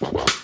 Bye-bye.